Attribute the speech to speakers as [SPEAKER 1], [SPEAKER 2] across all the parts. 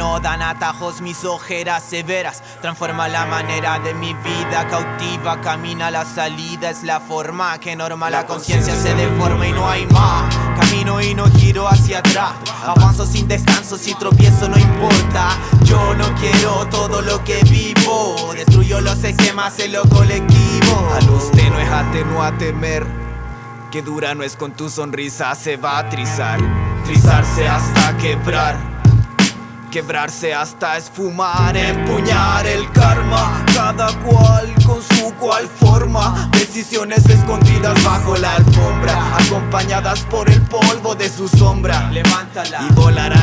[SPEAKER 1] ojos mis ojeras severas Transforma la manera de mi vida cautiva Camina la salida, es la forma que norma La conciencia se deforma y no hay más Camino y no giro hacia atrás. Avanzo sin descanso, si tropiezo no importa. Yo no quiero todo lo que vivo Destruyo los esquemas en lo colectivo.
[SPEAKER 2] Al usted no es atenuo a temer Que dura no es con tu sonrisa se va a trizar Trizarse hasta quebrar Quebrarse hasta esfumar, empuñar el karma Cada cual con su cual forma Decisiones escondidas bajo la alfombra Acompañadas por el polvo de su sombra.
[SPEAKER 1] Levántala
[SPEAKER 2] Y volarán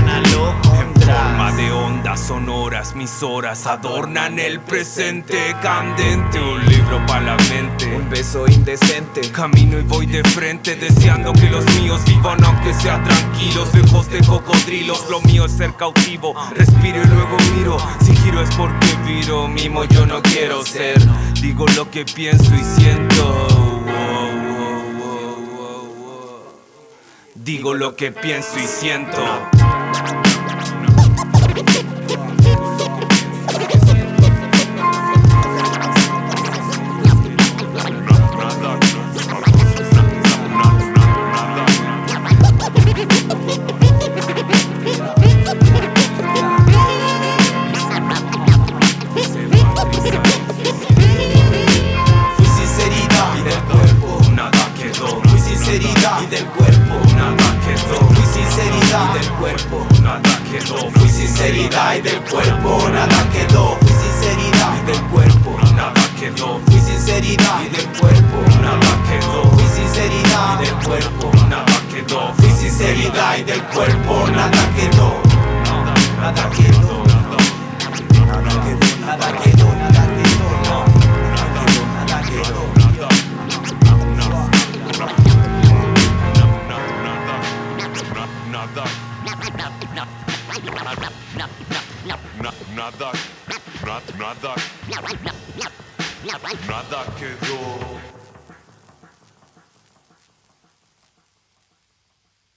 [SPEAKER 3] mis horas adornan el presente candente. Un libro para la mente.
[SPEAKER 2] Un beso indecente
[SPEAKER 3] Camino y voy de frente, deseando que los míos vivan aunque sean tranquilos, lejos de cocodrilos. Lo mío es ser cautivo, respiro y luego miro. Si giro es porque viro, mimo yo no quiero ser. Digo lo que pienso y siento. Digo lo que pienso y siento.
[SPEAKER 1] Sinceridad. Y del cuerpo
[SPEAKER 3] nada quedó.
[SPEAKER 1] Fui sinceridad. Y del cuerpo
[SPEAKER 3] Nada quedó,
[SPEAKER 1] Fui sinceridad. Y del cuerpo
[SPEAKER 3] Nada quedó
[SPEAKER 1] Fui sinceridad. Y del cuerpo nada quedó, Fui sinceridad. Y del cuerpo
[SPEAKER 3] nada quedó,
[SPEAKER 1] Fui sinceridad. Y del cuerpo
[SPEAKER 3] nada quedó,
[SPEAKER 1] Fui sinceridad. Y del cuerpo Nada quedó
[SPEAKER 4] Nada. Nada. Nada. Nada quedó.